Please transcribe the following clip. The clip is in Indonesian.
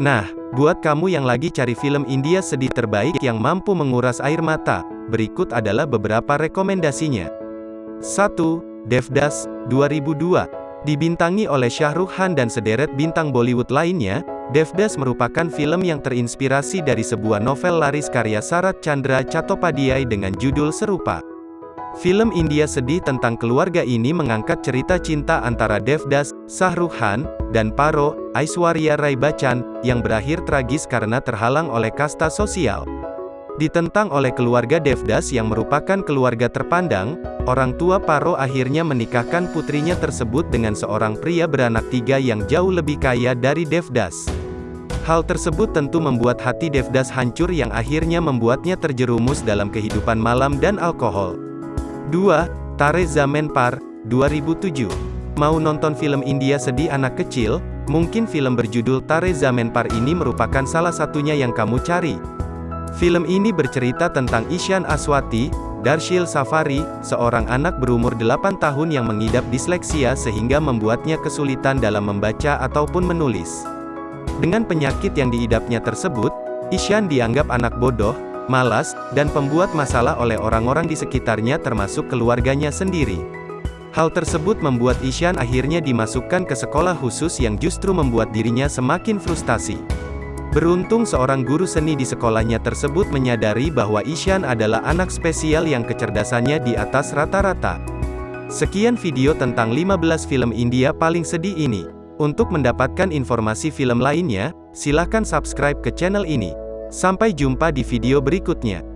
Nah, buat kamu yang lagi cari film India sedih terbaik yang mampu menguras air mata, berikut adalah beberapa rekomendasinya. 1. Devdas, 2002. Dibintangi oleh Shah Rukh Khan dan sederet bintang Bollywood lainnya, Devdas merupakan film yang terinspirasi dari sebuah novel laris karya Sarat Chandra Chattopadhyay dengan judul serupa. Film India sedih tentang keluarga ini mengangkat cerita cinta antara Devdas, Shah Rukh Khan, dan Paro, Aishwarya Rai Bachchan, yang berakhir tragis karena terhalang oleh kasta sosial. Ditentang oleh keluarga Devdas yang merupakan keluarga terpandang, orang tua Paro akhirnya menikahkan putrinya tersebut dengan seorang pria beranak tiga yang jauh lebih kaya dari Devdas. Hal tersebut tentu membuat hati Devdas hancur yang akhirnya membuatnya terjerumus dalam kehidupan malam dan alkohol. 2. Tare Zaman Par, 2007. Mau nonton film India sedih anak kecil? Mungkin film berjudul Tare Zaman Par ini merupakan salah satunya yang kamu cari. Film ini bercerita tentang Ishan Aswati, Darshil Safari, seorang anak berumur 8 tahun yang mengidap disleksia sehingga membuatnya kesulitan dalam membaca ataupun menulis. Dengan penyakit yang diidapnya tersebut, Ishan dianggap anak bodoh, malas, dan pembuat masalah oleh orang-orang di sekitarnya termasuk keluarganya sendiri. Hal tersebut membuat Ishan akhirnya dimasukkan ke sekolah khusus yang justru membuat dirinya semakin frustasi. Beruntung seorang guru seni di sekolahnya tersebut menyadari bahwa Ishan adalah anak spesial yang kecerdasannya di atas rata-rata. Sekian video tentang 15 film India paling sedih ini. Untuk mendapatkan informasi film lainnya, silahkan subscribe ke channel ini. Sampai jumpa di video berikutnya.